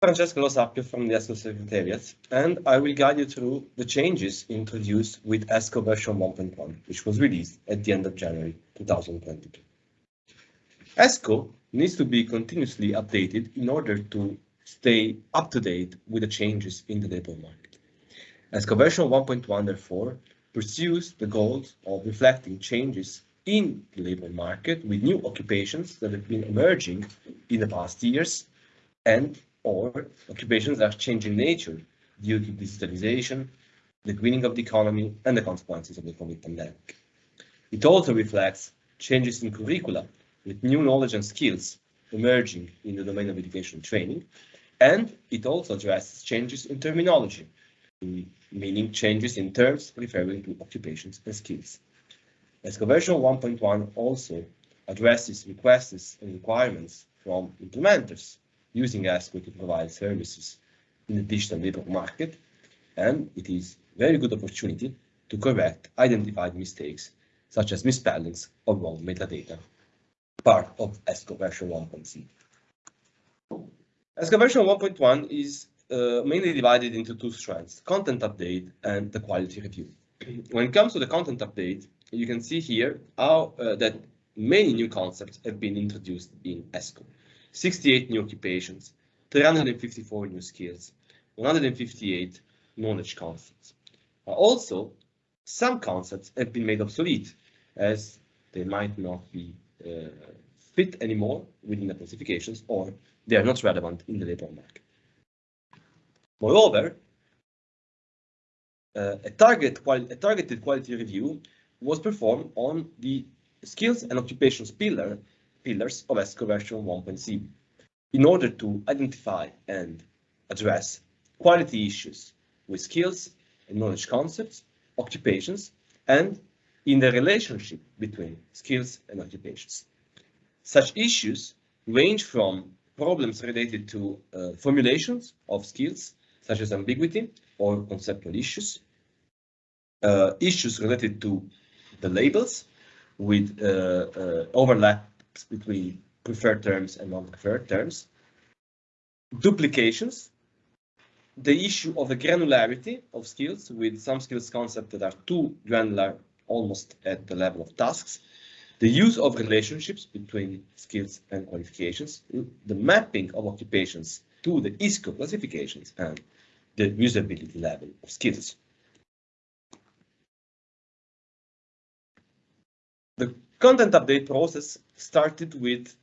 Francesco Lo Sapio from the ESCO Secretariat, and I will guide you through the changes introduced with ESCO version 1.1, which was released at the end of January 2022. ESCO needs to be continuously updated in order to stay up to date with the changes in the labor market. ESCO version 1.1, therefore, pursues the goals of reflecting changes in the labor market with new occupations that have been emerging in the past years and or occupations that are changing nature due to digitalization, the greening of the economy, and the consequences of the COVID pandemic. It also reflects changes in curricula with new knowledge and skills emerging in the domain of education training, and it also addresses changes in terminology, meaning changes in terms referring to occupations and skills. ESCO version 1.1 also addresses requests and requirements from implementers using ESCO to provide services in the digital labor market, and it is a very good opportunity to correct identified mistakes such as misspellings or wrong metadata, part of ESCO version 1.0. ESCO version 1.1 is uh, mainly divided into two strands, content update and the quality review. When it comes to the content update, you can see here how uh, that many new concepts have been introduced in ESCO. 68 new occupations, 354 new skills, 158 knowledge concepts. Also, some concepts have been made obsolete as they might not be uh, fit anymore within the classifications or they are not relevant in the labor market. Moreover, uh, a, target a targeted quality review was performed on the skills and occupations pillar pillars of ESCO version 1.0 in order to identify and address quality issues with skills and knowledge concepts, occupations, and in the relationship between skills and occupations. Such issues range from problems related to uh, formulations of skills, such as ambiguity or conceptual issues, uh, issues related to the labels with uh, uh between preferred terms and non-preferred terms, duplications, the issue of the granularity of skills with some skills concepts that are too granular almost at the level of tasks, the use of relationships between skills and qualifications, the mapping of occupations to the ISCO classifications, and the usability level of skills. The content update process started with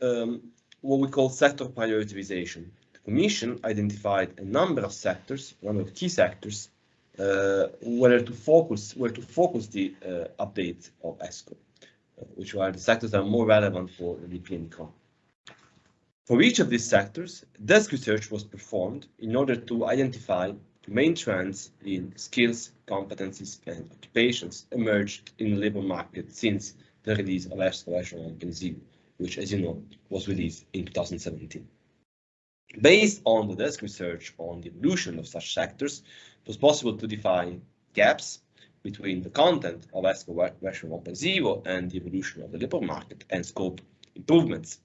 um, what we call sector prioritization. The Commission identified a number of sectors, a number of key sectors, uh, where to focus, where to focus the uh, update of ESCO, uh, which are the sectors that are more relevant for the European. For each of these sectors, desk research was performed in order to identify the main trends in skills, competencies, and occupations emerged in the labor market since the release of ESCO version 1.0, which, as you know, was released in 2017. Based on the desk research on the evolution of such sectors, it was possible to define gaps between the content of ESCO version 1.0 and the evolution of the labor market and scope improvements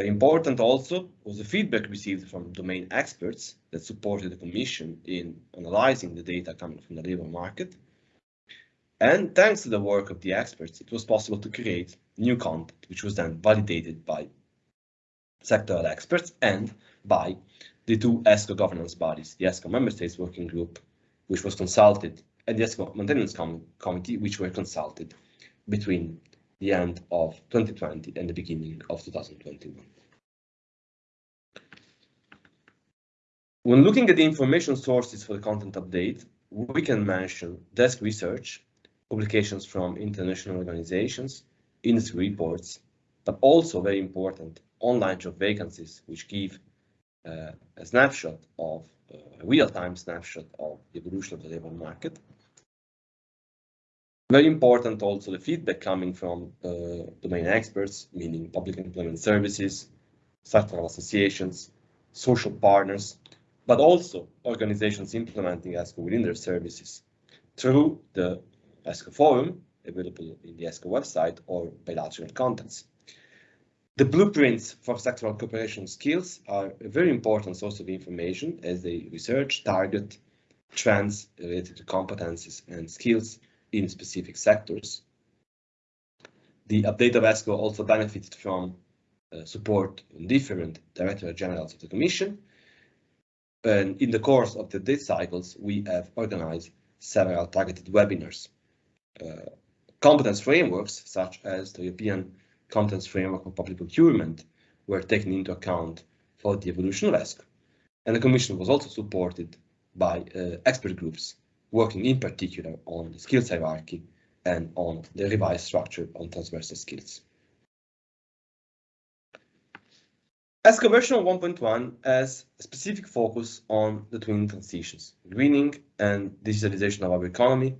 very important also was the feedback received from domain experts that supported the Commission in analyzing the data coming from the labor market. And thanks to the work of the experts, it was possible to create new content, which was then validated by sectoral experts and by the two ESCO governance bodies, the ESCO Member States Working Group, which was consulted, and the ESCO Maintenance Com Committee, which were consulted between the end of 2020 and the beginning of 2021. When looking at the information sources for the content update, we can mention desk research, publications from international organizations, industry reports, but also very important online job vacancies, which give uh, a snapshot of uh, a real-time snapshot of the evolution of the labor market. Very important also the feedback coming from uh, domain experts, meaning public employment services, sectoral associations, social partners, but also organizations implementing ESCO within their services through the ESCO forum available in the ESCO website or bilateral contacts. The blueprints for sectoral cooperation skills are a very important source of information as they research, target trends related to competencies and skills in specific sectors. The update of ESCO also benefited from uh, support in different Directorate Generals of the Commission. And in the course of the update cycles, we have organized several targeted webinars. Uh, competence frameworks, such as the European Competence Framework for Public Procurement, were taken into account for the evolution of ESCO. And the Commission was also supported by uh, expert groups working in particular on the skills hierarchy and on the revised structure on transversal skills. ESCO version 1.1 has a specific focus on the twin transitions, greening and digitalization of our economy,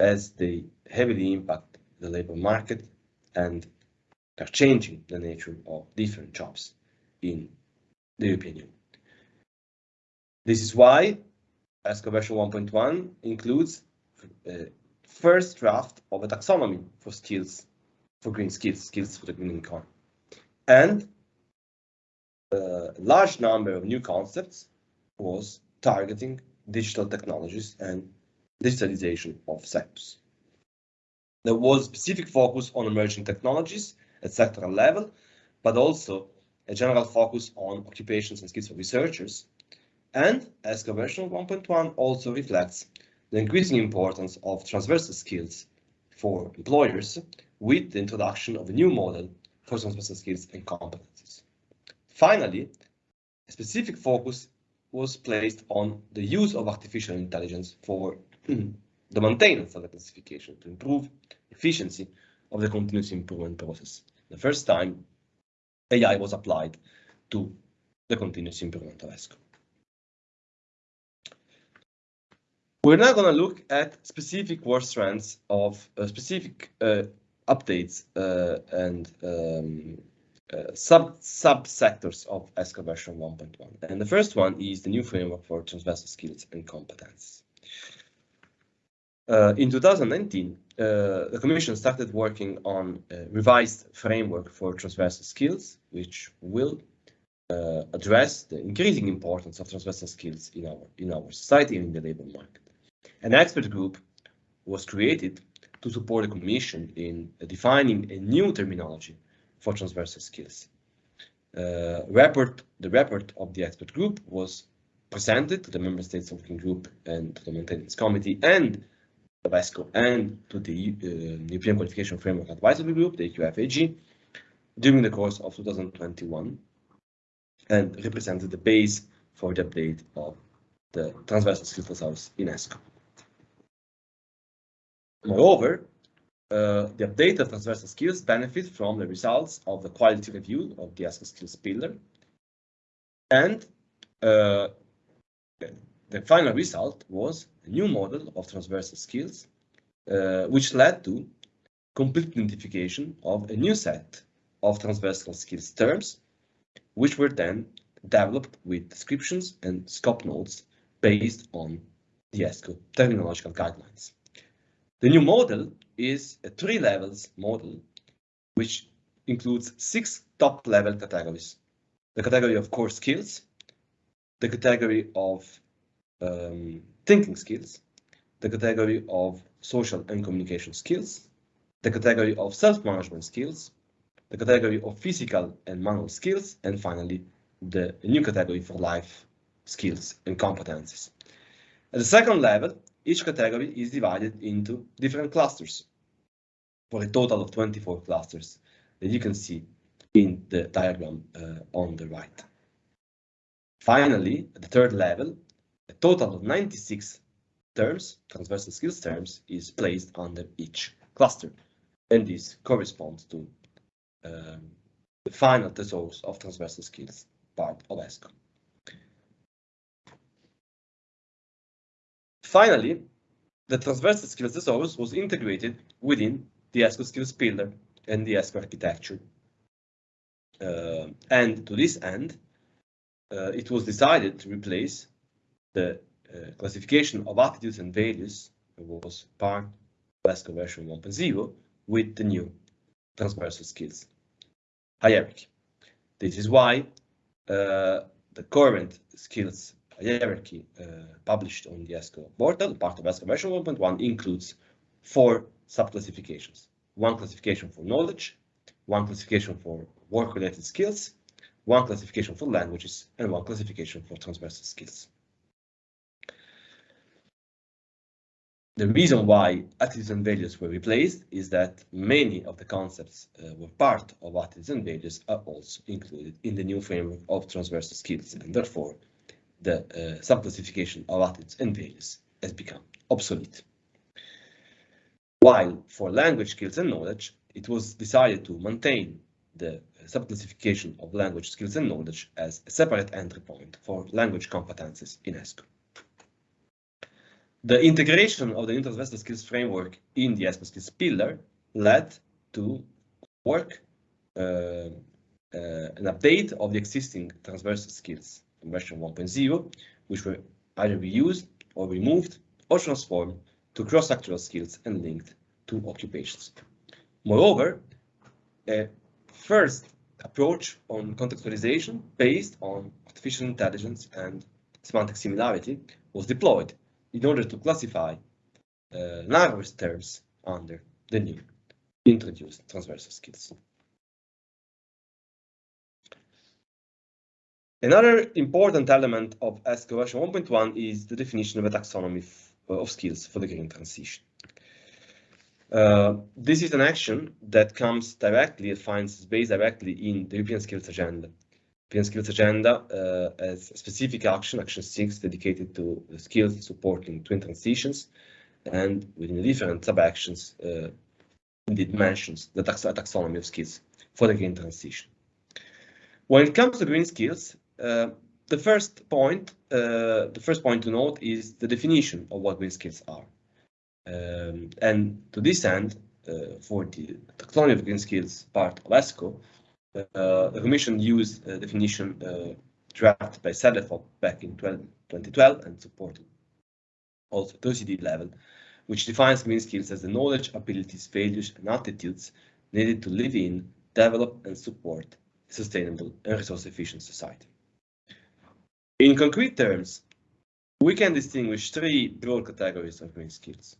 as they heavily impact the labor market and are changing the nature of different jobs in the European Union. This is why ESCO version 1.1 includes a first draft of a taxonomy for skills, for green skills, skills for the green economy, and uh, a large number of new concepts was targeting digital technologies and digitalization of sectors. There was specific focus on emerging technologies at sectoral level, but also a general focus on occupations and skills for researchers and ESCO version 1.1 also reflects the increasing importance of transversal skills for employers with the introduction of a new model for transversal skills and competencies. Finally, a specific focus was placed on the use of artificial intelligence for the maintenance of the classification to improve efficiency of the continuous improvement process. The first time AI was applied to the continuous improvement of ESCO. We're now going to look at specific work strands of uh, specific uh, updates uh, and um, uh, sub subsectors of ESCO version 1.1. And the first one is the new framework for transversal skills and competences. Uh, in 2019, uh, the Commission started working on a revised framework for transversal skills, which will address the increasing importance of transversal skills in our in our society and in the labor market. An expert group was created to support the Commission in defining a new terminology for transversal skills. Uh, report, the report of the expert group was presented to the Member States Working Group and to the Maintenance Committee and ESCO and to the uh, European Qualification Framework Advisory Group, the EQFAG, during the course of 2021 and represented the base for the update of the transversal skills thesaurus in ESCO. Moreover, uh, the updated transversal skills benefit from the results of the quality review of the ESCO skills pillar. And uh, the final result was a new model of transversal skills, uh, which led to complete identification of a new set of transversal skills terms, which were then developed with descriptions and scope notes based on the ESCO terminological guidelines. The new model is a three levels model, which includes six top level categories. The category of core skills, the category of um, thinking skills, the category of social and communication skills, the category of self-management skills, the category of physical and manual skills, and finally, the new category for life skills and competencies. At the second level, each category is divided into different clusters for a total of 24 clusters that you can see in the diagram uh, on the right. Finally, at the third level, total of 96 terms, transversal skills terms, is placed under each cluster. And this corresponds to um, the final thesaurus of transversal skills part of ESCO. Finally, the transversal skills thesaurus was integrated within the ESCO skills pillar and the ESCO architecture. Uh, and to this end, uh, it was decided to replace the uh, classification of attitudes and values was part of ESCO version 1.0 with the new transversal skills hierarchy. This is why uh, the current skills hierarchy uh, published on the ESCO portal, part of ESCO version 1.1, includes four subclassifications. One classification for knowledge, one classification for work-related skills, one classification for languages, and one classification for transversal skills. The reason why attitudes and values were replaced is that many of the concepts uh, were part of attitudes and values are also included in the new framework of transversal skills, and therefore the uh, subclassification of attitudes and values has become obsolete. While for language skills and knowledge, it was decided to maintain the subclassification of language skills and knowledge as a separate entry point for language competences in ESCO. The integration of the transversal skills framework in the ESCO skills pillar led to work uh, uh, an update of the existing transversal skills in version 1.0, which were either reused or removed or transformed to cross-sectoral skills and linked to occupations. Moreover, a first approach on contextualization based on artificial intelligence and semantic similarity was deployed in order to classify uh, language terms under the new introduced transversal skills. Another important element of ESCO version 1.1 is the definition of a taxonomy of skills for the green transition. Uh, this is an action that comes directly, it finds its base directly in the European Skills Agenda. European Skills Agenda uh, has a specific action, Action 6, dedicated to skills supporting twin transitions, and within different sub-actions, uh, indeed mentions the tax taxonomy of skills for the green transition. When it comes to green skills, uh, the first point, uh, the first point to note is the definition of what green skills are. Um, and to this end, uh, for the taxonomy of green skills part of ESCO, uh, the Commission used a definition uh, drafted by CEDEFOP back in 12, 2012 and supported also at OECD level, which defines green skills as the knowledge, abilities, values, and attitudes needed to live in, develop, and support a sustainable and resource-efficient society. In concrete terms, we can distinguish three broad categories of green skills.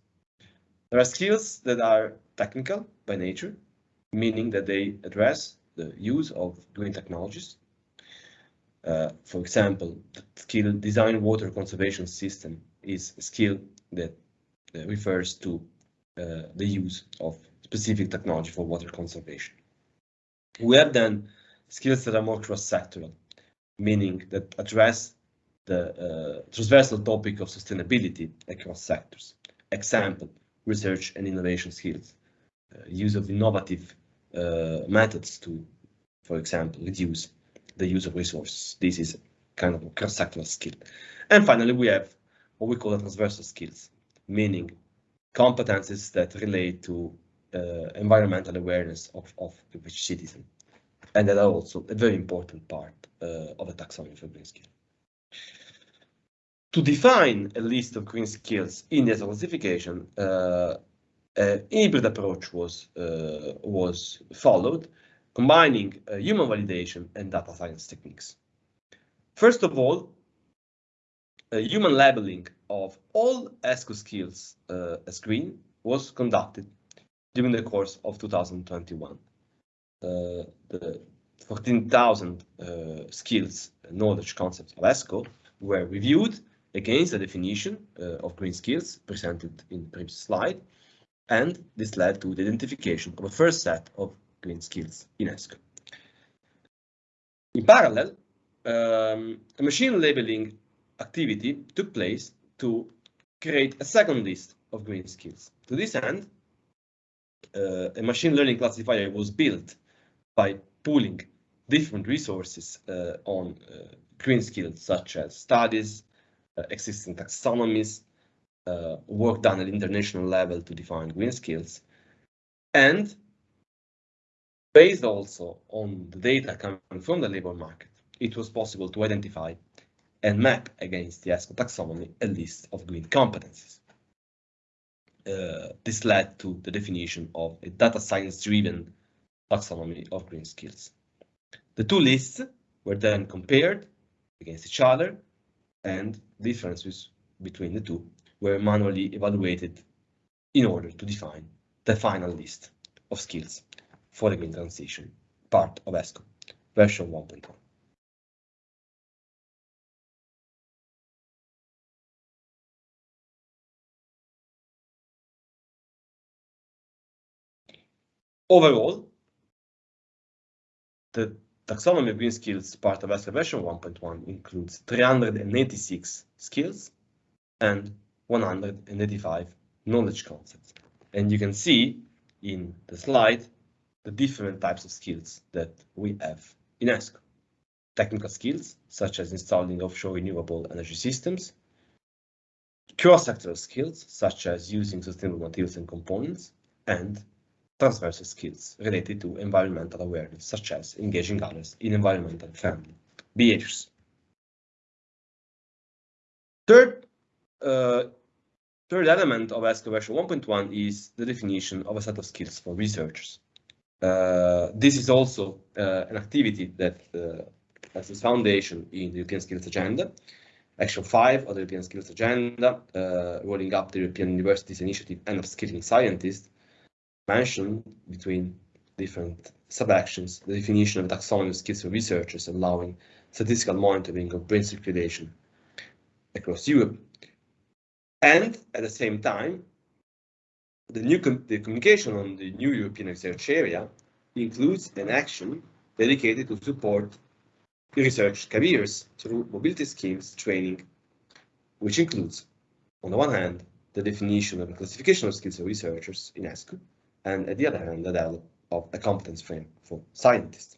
There are skills that are technical by nature, meaning that they address the use of green technologies. Uh, for example, the skill design water conservation system is a skill that uh, refers to uh, the use of specific technology for water conservation. We have then skills that are more cross-sectoral, meaning that address the uh, transversal topic of sustainability across sectors. Example, research and innovation skills, uh, use of innovative methods to, for example, reduce the use of resources. This is kind of a cross-sectoral skill. And finally, we have what we call the transversal skills, meaning competences that relate to uh, environmental awareness of, of each citizen. And that are also a very important part uh, of a taxonomy for green skill. To define a list of green skills in the classification, uh, hybrid approach was, uh, was followed, combining uh, human validation and data science techniques. First of all, a human labeling of all ESCO skills uh, as green was conducted during the course of 2021. Uh, the 14,000 uh, skills knowledge concepts of ESCO were reviewed against the definition uh, of green skills presented in the previous slide, and this led to the identification of a first set of green skills in ESCO. In parallel, um, a machine labeling activity took place to create a second list of green skills. To this end, uh, a machine learning classifier was built by pooling different resources uh, on uh, green skills such as studies, uh, existing taxonomies, uh, work done at international level to define green skills, and based also on the data coming from the labor market, it was possible to identify and map against the ESCO taxonomy a list of green competencies. Uh, this led to the definition of a data science driven taxonomy of green skills. The two lists were then compared against each other and differences between the two were manually evaluated in order to define the final list of skills for the green transition part of ESCO version 1.1. Overall, the taxonomy of green skills part of ESCO version 1.1 includes 386 skills and 185 knowledge concepts. And you can see in the slide the different types of skills that we have in ESCO. Technical skills, such as installing offshore renewable energy systems, cross-sectoral skills, such as using sustainable materials and components, and transversal skills related to environmental awareness, such as engaging others in environmental friendly behaviors. Third, uh, third element of ESCO version 1.1 is the definition of a set of skills for researchers. Uh, this is also uh, an activity that uh, has its foundation in the European Skills Agenda, Action 5 of the European Skills Agenda, uh, rolling up the European Universities Initiative and upskilling scientists, mentioned between different sub-actions the definition of taxonomy of skills for researchers allowing statistical monitoring of brain circulation across Europe. And at the same time, the new com the communication on the new European research area includes an action dedicated to support research careers through mobility schemes training, which includes, on the one hand, the definition of the classification of skills of researchers in ESCO, and at the other hand, the development of a competence frame for scientists.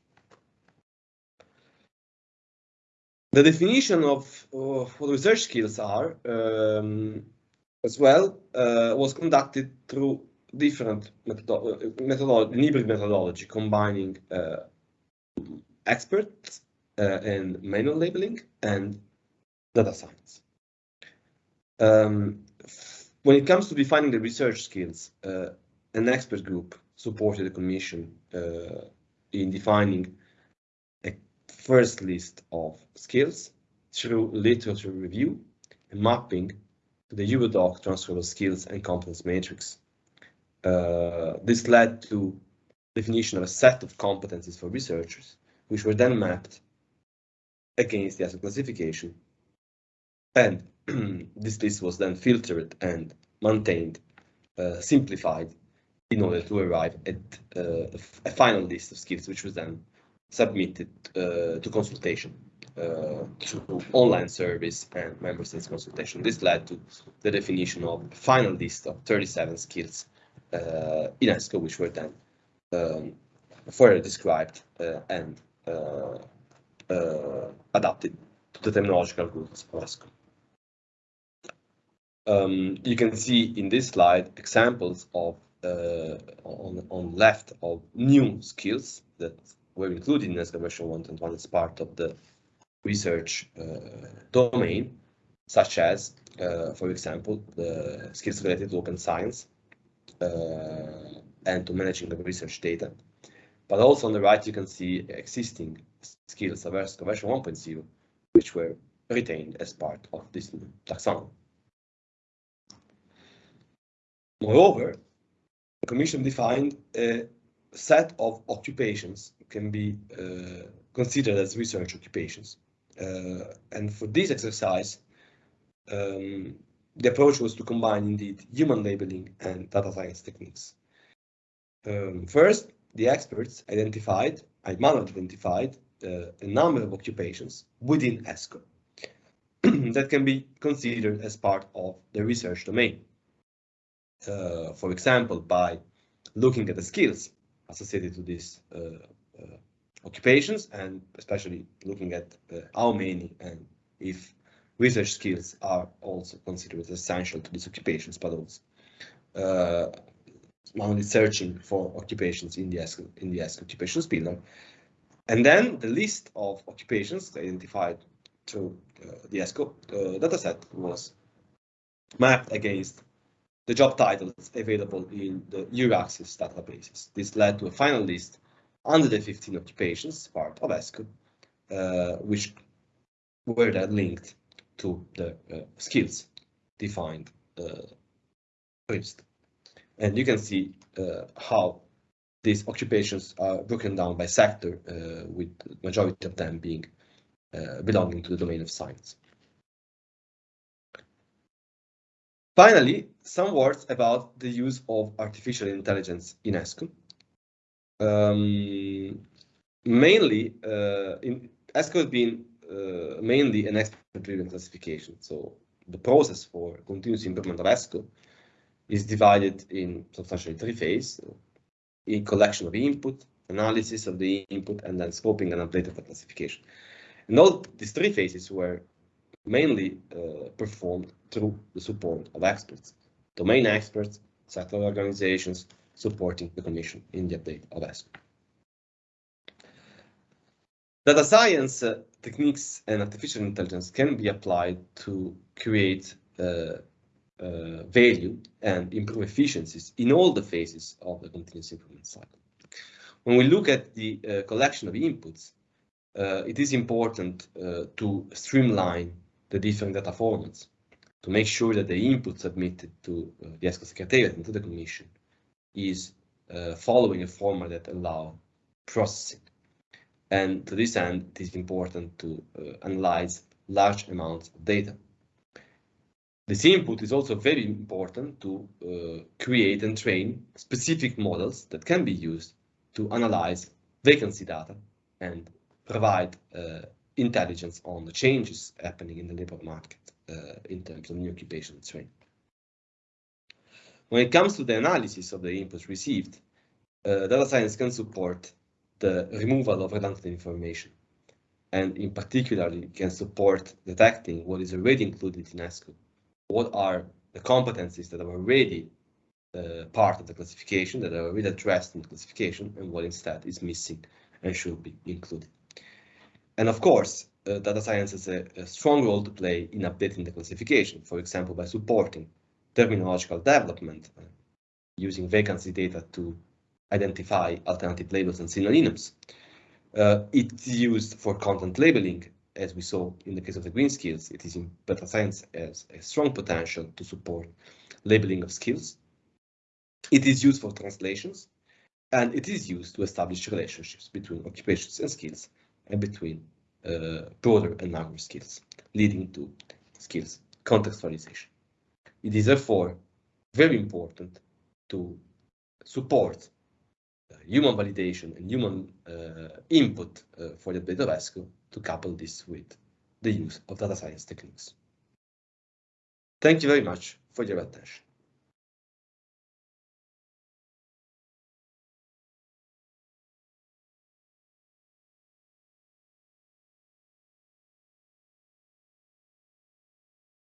The definition of, what research skills are um, as well uh, was conducted through different methodology, methodology hybrid methodology, combining uh, experts uh, in manual labeling and data science. Um, when it comes to defining the research skills, uh, an expert group supported the Commission uh, in defining first list of skills through literature review and mapping to the Eurodoc transferable skills and competence matrix. Uh, this led to definition of a set of competencies for researchers, which were then mapped against the ESCO classification. And this list was then filtered and maintained, uh, simplified in order to arrive at uh, a final list of skills, which was then submitted uh, to consultation uh, through online service and member states consultation. This led to the definition of final list of 37 skills uh, in ESCO, which were then um, further described and adapted to the terminological rules of ESCO. Um, you can see in this slide examples of uh, on, on left of new skills that were included in ESCO version 1.1 as part of the research uh, domain, such as, uh, for example, the skills related to open science and to managing the research data. But also on the right, you can see existing skills of version 1.0, which were retained as part of this taxonomy. Moreover, the Commission defined a set of occupations can be uh, considered as research occupations. Uh, and for this exercise, um, the approach was to combine indeed human labeling and data science techniques. Um, first, the experts identified, I manually identified uh, a number of occupations within ESCO that can be considered as part of the research domain. Uh, for example, by looking at the skills associated to these uh, uh, occupations and especially looking at how many and if research skills are also considered essential to these occupations, but also uh, only searching for occupations in the ESCO, in the occupations pillar. And then the list of occupations identified through uh, the ESCO uh, dataset was mapped against the job titles available in the EURAXESS databases. This led to a final list under the 15 occupations part of ESCO, uh, which were then linked to the uh, skills defined uh. And you can see uh, how these occupations are broken down by sector, uh, with majority of them being uh, belonging to the domain of science. Finally, some words about the use of artificial intelligence in ESCO. Um, mainly, uh, in ESCO has been uh, mainly an expert-driven classification. So the process for continuous improvement of ESCO is divided in substantially three phases. in collection of input, analysis of the input, and then scoping and update of the classification. And all these three phases were mainly uh, performed through the support of experts, domain experts, sector organizations supporting the Commission in the update of ESCO. Data science uh, techniques and artificial intelligence can be applied to create uh, uh, value and improve efficiencies in all the phases of the continuous improvement cycle. When we look at the uh, collection of inputs, uh, it is important uh, to streamline the different data formats to make sure that the input submitted to uh, the ESCO Secretariat and to the Commission is uh, following a format that allow processing. And to this end, it is important to uh, analyze large amounts of data. This input is also very important to uh, create and train specific models that can be used to analyze vacancy data and provide uh, intelligence on the changes happening in the labor market uh, in terms of new occupation training. When it comes to the analysis of the inputs received, uh, data science can support the removal of redundant information and in particular can support detecting what is already included in ESCO. What are the competencies that are already uh, part of the classification, that are already addressed in the classification, and what instead is missing and should be included. And of course, uh, data science has a, a, strong role to play in updating the classification, for example, by supporting terminological development, uh, using vacancy data to identify alternative labels and synonyms. Uh, it's used for content labeling, as we saw in the case of the green skills. It is in data science has a strong potential to support labeling of skills. It is used for translations, and it is used to establish relationships between occupations and skills and between uh, broader and narrower skills, leading to skills contextualization. It is therefore very important to support uh, human validation and human uh, input uh, for the data ESCO to couple this with the use of data science techniques. Thank you very much for your attention.